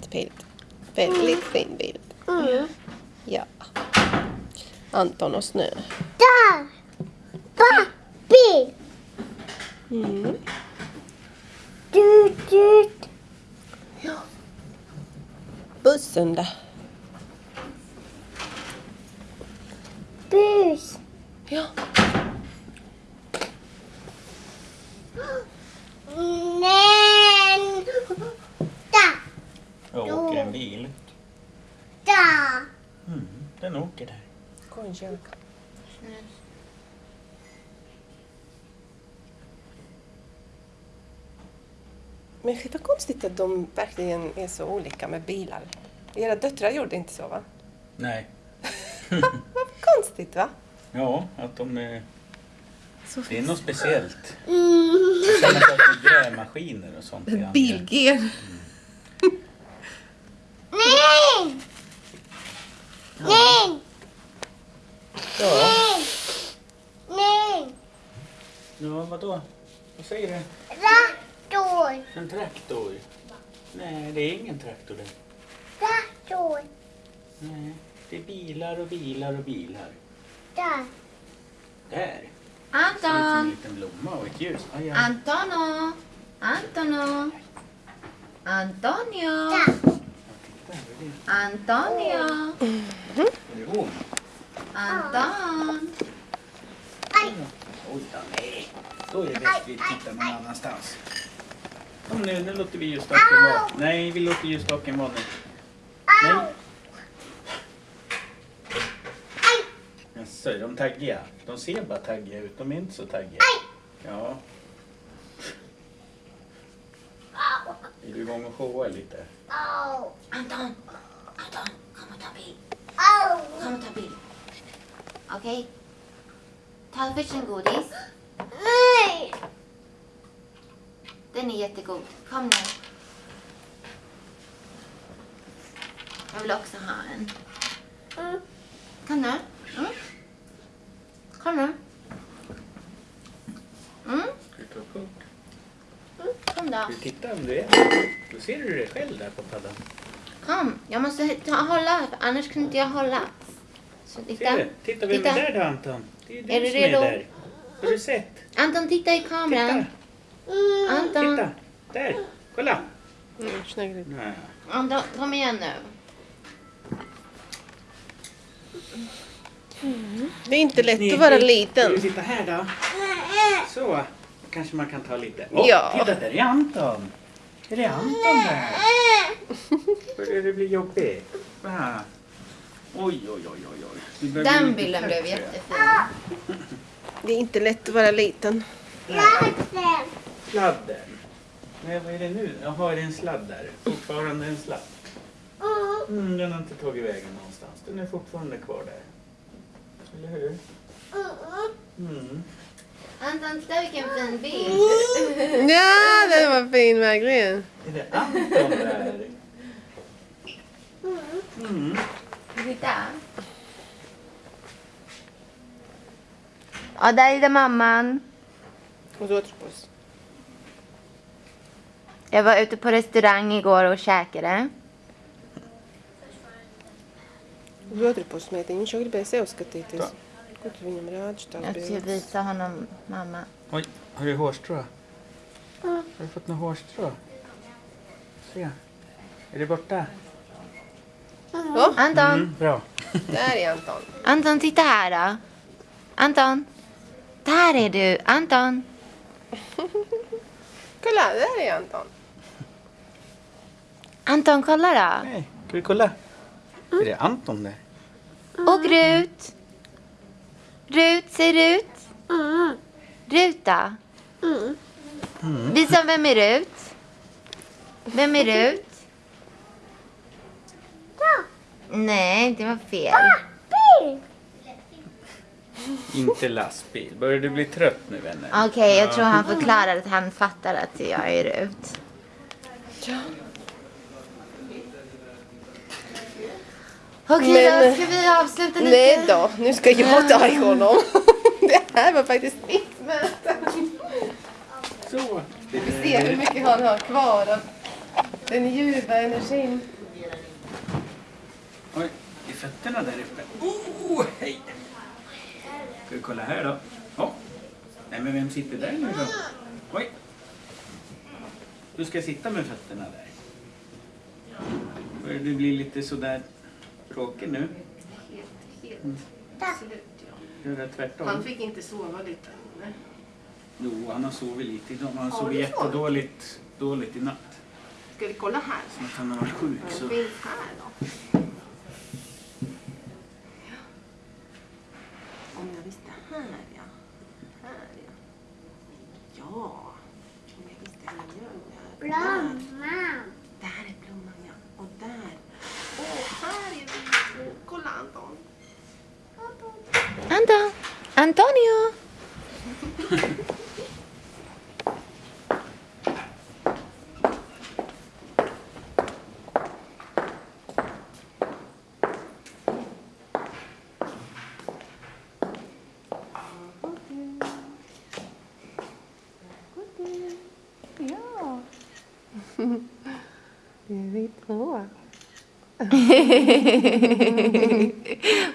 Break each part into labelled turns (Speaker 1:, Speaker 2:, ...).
Speaker 1: Väldigt bild. Väldigt fin bild.
Speaker 2: Mm.
Speaker 1: Ja. Anton och snö.
Speaker 2: Där! Bil!
Speaker 1: Mm. Bussen där.
Speaker 2: Bus.
Speaker 1: Ja.
Speaker 2: Men. Där.
Speaker 3: Jag åker en bil.
Speaker 2: Där.
Speaker 3: Mm, den åker där.
Speaker 1: Konjunka. Men shit vad konstigt att de verkligen är så olika med bilar. Era döttrar gjorde inte så va?
Speaker 3: Nej.
Speaker 1: Vad konstigt va?
Speaker 3: Ja, att de är...
Speaker 1: Så
Speaker 3: Det är något speciellt.
Speaker 2: Mm.
Speaker 3: Samma sak med grävmaskiner och sånt.
Speaker 1: Bilgen.
Speaker 2: Nej! Nej!
Speaker 3: Ja.
Speaker 2: Nej! Nej!
Speaker 3: ja, vadå? Vad säger du?
Speaker 2: Traktor!
Speaker 3: En traktor? Nej, det är ingen traktor det.
Speaker 2: Traktor!
Speaker 3: Nej, det är bilar och bilar och bilar.
Speaker 2: Där.
Speaker 3: Där. Som en
Speaker 4: Anton!
Speaker 3: liten blomma och ett ljus. Aj, aj.
Speaker 4: Antono! Antono! Antonio!
Speaker 2: Där.
Speaker 4: Antonio!
Speaker 3: Är det hon?
Speaker 4: Anton!
Speaker 2: Aj!
Speaker 3: Oj då, nej. Då är det bäst vi tittar någon annanstans. Kom nu, nu låter vi ljusstaken vara. Nej, vi låter ljusstaken vara nu. Nej. Jaså, är de taggiga? De ser bara taggiga ut, de är inte så taggiga. Ja, är du igång och showa lite?
Speaker 4: Anton! Anton! Kom och ta bild.
Speaker 2: Au!
Speaker 4: Kom och ta bild. Okej? Ta först en godis.
Speaker 2: Nej!
Speaker 4: Den är jättegod. Kom nu. Jag vill också ha en.
Speaker 2: Mm.
Speaker 4: Kom nu. Mm. Kom nu. Mm.
Speaker 3: Upp?
Speaker 4: Kom då.
Speaker 3: Ska vi titta om du är Då ser du dig själv där på paddan.
Speaker 4: Kom. Jag måste ta, hålla, annars kunde inte jag hålla. Så titta.
Speaker 3: Ser du? Titta, vem
Speaker 4: Titta.
Speaker 3: är där då Anton? Det är du
Speaker 4: Är du
Speaker 3: som
Speaker 4: redo?
Speaker 3: är där. Har du sett?
Speaker 4: Anton, titta i kameran.
Speaker 3: Titta,
Speaker 2: Mm.
Speaker 4: Anton.
Speaker 3: titta. Där, kolla.
Speaker 1: Mm.
Speaker 3: Nej.
Speaker 4: Anton, kom igen nu.
Speaker 1: Det är inte lätt
Speaker 3: Ni-
Speaker 1: att vara
Speaker 3: ni-
Speaker 1: liten.
Speaker 3: Vill du sitta här då? Så, kanske man kan ta lite. Åh,
Speaker 1: Ja.
Speaker 3: Titta, där är Anton. Är det Anton där? Börjar det bli jobbigt? Va? Oj, oj, oj, oj.
Speaker 4: Den bilden blev jättefin.
Speaker 1: Det är inte lätt att vara liten.
Speaker 2: Sladden.
Speaker 3: Sladden. Nej, vad är det nu? Jaha, är det en sladd där? Fortfarande en sladd.
Speaker 2: Mm.
Speaker 3: Mm, den har inte tagit vägen någonstans. Den är fortfarande kvar där. Eller hur?
Speaker 2: Mm.
Speaker 3: Mm.
Speaker 4: Anton, titta vilken fin bild.
Speaker 1: Ja, den var fin verkligen.
Speaker 3: Är det Anton där? Mm.
Speaker 4: Titta. Ja, där är det mamman.
Speaker 1: Och återpås.
Speaker 4: Jag var ute på restaurang igår och käkade.
Speaker 1: Uz otru pusi meitiņa.
Speaker 3: Viņš
Speaker 1: jau gribēja sev skatīties. Tā.
Speaker 4: Jag ska visa honom, mamma.
Speaker 3: Oj, har du hårstrå? Mm. Har du fått något hårstrå? Se. Är det borta?
Speaker 1: Oh.
Speaker 4: Anton!
Speaker 3: Mm, bra.
Speaker 1: Där är Anton.
Speaker 4: Anton, titta här då. Anton! Där är du, Anton.
Speaker 1: Kolla, där är Anton.
Speaker 4: Anton, kolla då.
Speaker 3: Nej, ska vi kolla? Är det Anton där?
Speaker 4: Och Rut. Rut, säg Rut.
Speaker 2: Mm.
Speaker 4: Rut då.
Speaker 2: Mm.
Speaker 4: Visa vem är Rut. Vem är Rut? Nej, det var fel.
Speaker 2: Bil.
Speaker 3: Inte lastbil. Börjar du bli trött nu vänner?
Speaker 4: Okej, jag tror han förklarar att han fattar att jag är Rut. Okej,
Speaker 1: Men-
Speaker 4: då ska vi avsluta lite.
Speaker 1: Nej då, nu ska jag ta i honom. Det här var faktiskt mitt möte.
Speaker 3: Så.
Speaker 1: Vi ser hur mycket han har kvar. av- Den ljuva energin.
Speaker 3: Oj, i fötterna där uppe. Oh, hej! Ska vi kolla här då? Oh. Nej, men vem sitter där nu då? Oj! Du ska sitta med fötterna där. Börjar du bli lite sådär tråkig nu?
Speaker 1: Helt, helt slut, ja.
Speaker 3: Göra tvärtom?
Speaker 1: Han fick inte sova lite. Nej.
Speaker 3: Jo, han har sovit lite idag. Han
Speaker 1: Har
Speaker 3: sov
Speaker 1: du
Speaker 3: jättedåligt dåligt i natt.
Speaker 1: Ska vi kolla här?
Speaker 3: Som att han har varit sjuk.
Speaker 1: Vad
Speaker 3: Så.
Speaker 1: finns här då? Ja. Om jag visste här ja. Här ja. Ja. Om jag visste hur jag gör. Där.
Speaker 2: Blomma.
Speaker 1: Där är blomman ja. Och där. Åh, här är vi. Kolla Anton.
Speaker 4: Anton! Antonio!
Speaker 1: Två.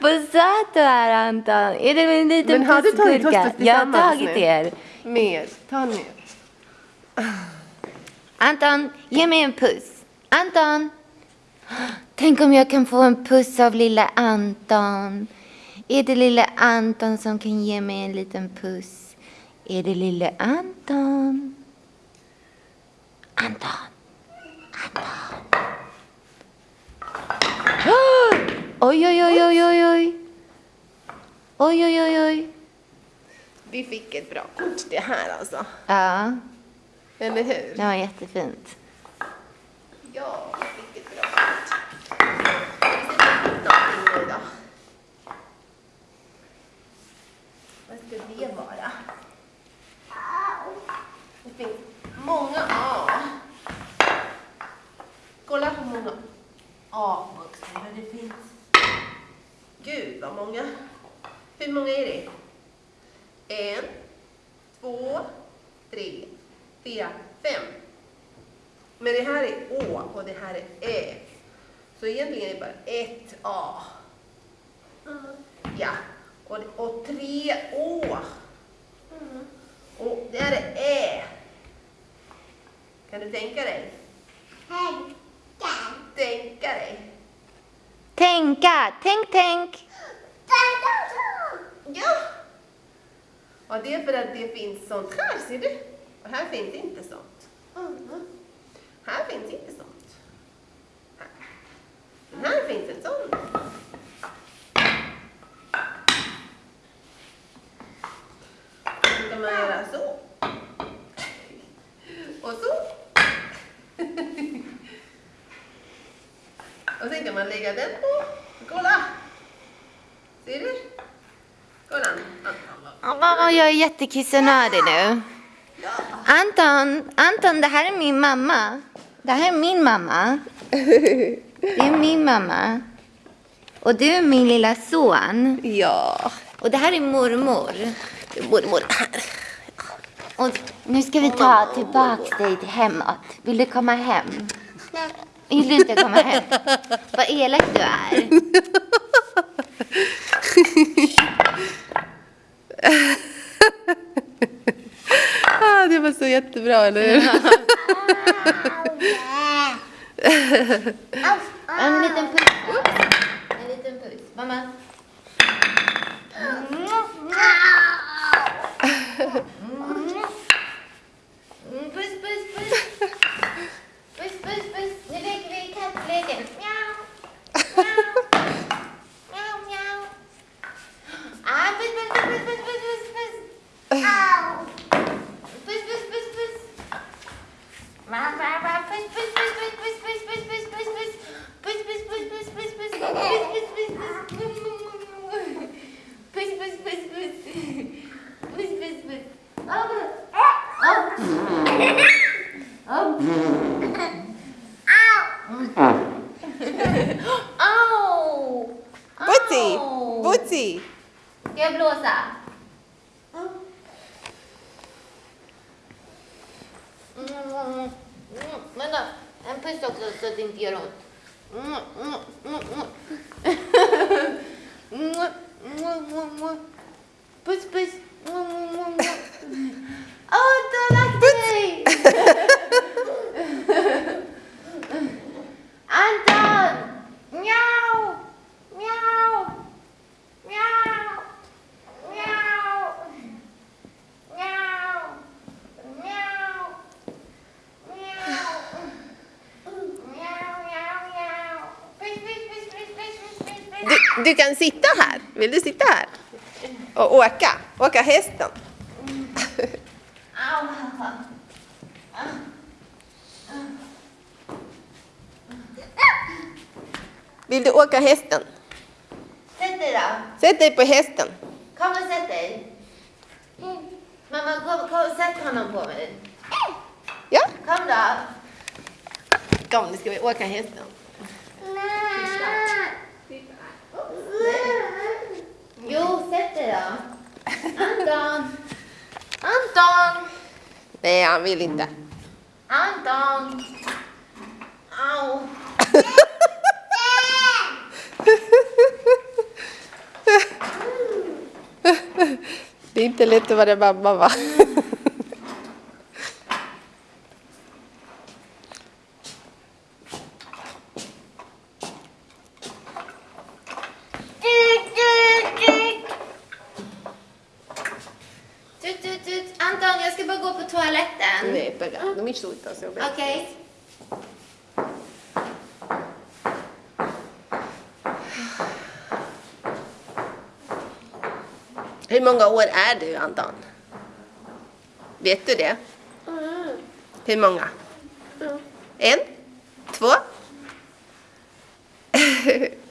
Speaker 4: Vad söt du är Anton! Är det en liten
Speaker 1: Men har du tagit oss
Speaker 4: Jag har tagit er.
Speaker 1: Mer. Ta mer.
Speaker 4: Anton, ge mig en puss. Anton! Tänk om jag kan få en puss av lilla Anton. Är det lilla Anton som kan ge mig en liten puss? Är det lilla Anton? Anton! Ah! Oj, oj, oj, oj, oj, oj. Oj, oj, oj, oj.
Speaker 1: Vi fick ett bra kort det här alltså.
Speaker 4: Ja,
Speaker 1: Eller hur?
Speaker 4: det var jättefint.
Speaker 1: Ja, vi fick ett bra kort. Någonting? Vad ska det vara? Det finns många A. Kolla hur många A-bokstäver det finns. Gud vad många. Hur många är det? En, två, tre, fyra, fem. Men det här är Å och det här är Ä. Så egentligen är det bara ett A. Ja. Och, och tre Å. Och det här är Ä. Kan du tänka dig? Tänka dig.
Speaker 4: Tänka, tänk, tänk.
Speaker 1: Ja! Och det är för att det finns sånt här, ser du? Och här finns inte sånt. Här finns inte sånt. Här. Men här finns en sån. Så kan man göra så. Och så. Och sen kan man lägga den på. Kolla! Ser du? Kolla.
Speaker 4: Åh, jag är jättekissenödig nu. Anton, Anton, det här är min mamma. Det här är min mamma. Det är min mamma. Och du är min lilla son.
Speaker 1: Ja.
Speaker 4: Och det här är mormor.
Speaker 1: Mormor här.
Speaker 4: Och nu ska vi ta tillbaks dig hemåt. Vill du komma hem? Vill du inte komma hem? Vad elak du är.
Speaker 1: Ah, det var så jättebra, eller hur?
Speaker 4: En liten puss. En liten puss. Mamma. Oh. Ow. oh. Bootsy. Bootsy. ¿Qué blusa? Bueno, empezó que se sintieron. Pues, pues. Puss, puss, puss, puss, puss, puss, puss, puss. Du, du kan sitta här. Vill du sitta här? Och åka? Åka hästen?
Speaker 2: Au.
Speaker 4: Vill du åka hästen?
Speaker 2: Sätt dig då.
Speaker 4: Sätt dig på hästen.
Speaker 2: Kom och sätt dig. Mamma, kom, kom sätt honom på mig.
Speaker 4: Ja,
Speaker 2: Kom då.
Speaker 4: kom nu ska vi åka hästen.
Speaker 2: Jo, sätt dig då. Anton. Anton.
Speaker 4: Nej, han vill inte.
Speaker 2: Anton. Au.
Speaker 4: Det är inte lätt att vara mamma va?
Speaker 2: Tut, tut, tut. Anton, jag ska bara gå på toaletten.
Speaker 4: Nej, pega. Non mi insulta se ho Hur många år är du, Anton? Vet du det?
Speaker 5: Mm.
Speaker 4: Hur många?
Speaker 5: Mm.
Speaker 4: En? Två?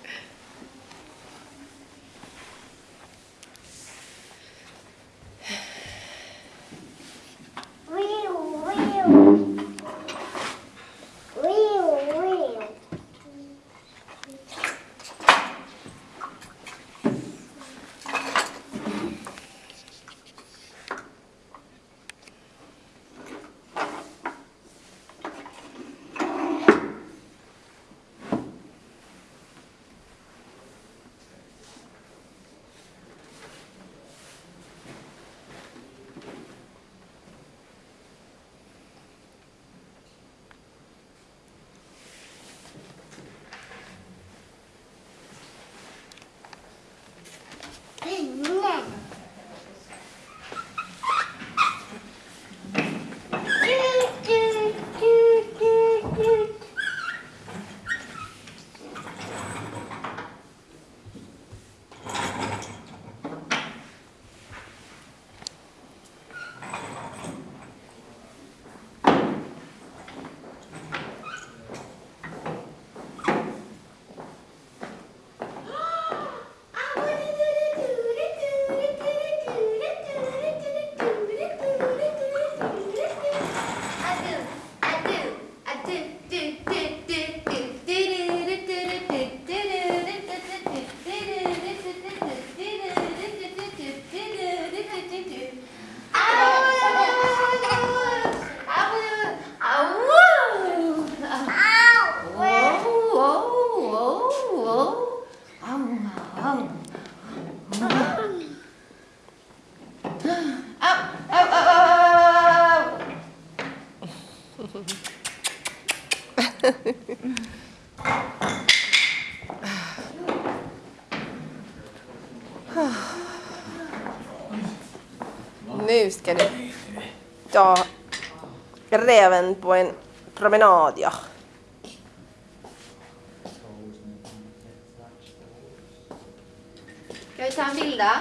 Speaker 4: räven på en promenad, ja.
Speaker 2: Ska vi ta en bild då?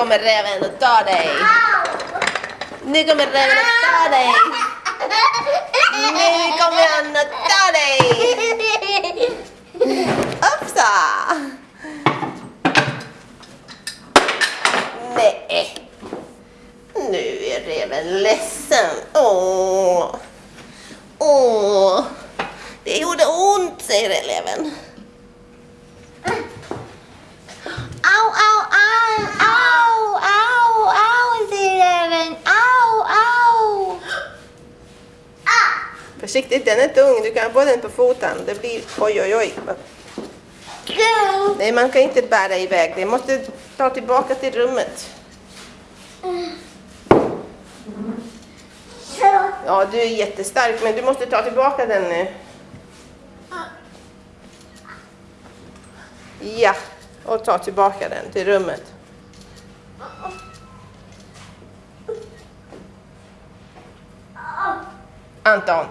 Speaker 1: Kommer räven att ta dig. Nu kommer räven att ta dig. Nu kommer han att ta dig. Uppsa! Nej. Nu är räven ledsen. Åh. Åh. Det gjorde ont, säger eleven.
Speaker 4: Au, au, au, au, au, au, säger räven. Au, au.
Speaker 1: Försiktigt, den är tung. Du kan få den på foten. Det blir... Oj, oj, oj. Nej, man kan inte bära iväg. Det måste ta tillbaka till rummet. Ja, du är jättestark, men du måste ta tillbaka den nu. Ja, och ta tillbaka den till rummet. Anton,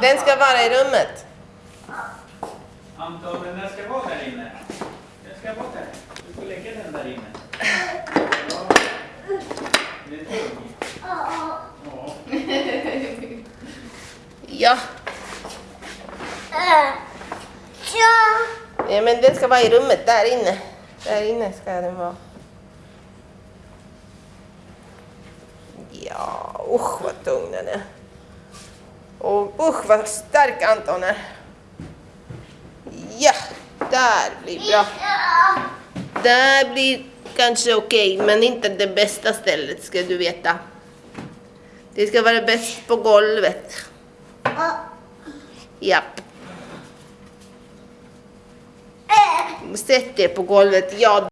Speaker 1: den ska vara i rummet.
Speaker 3: Anton, den där ska vara där inne. Den ska vara där. Du får lägga den där inne.
Speaker 1: Ja. ja, men den ska vara i rummet där inne. Där inne ska den vara. Ja, usch vad tung den är. Och usch vad stark Anton är. Ja, där blir bra. Där blir kanske okej, men inte det bästa stället ska du veta. Det ska vara bäst på golvet. Japp. Sätt det på golvet. Ja,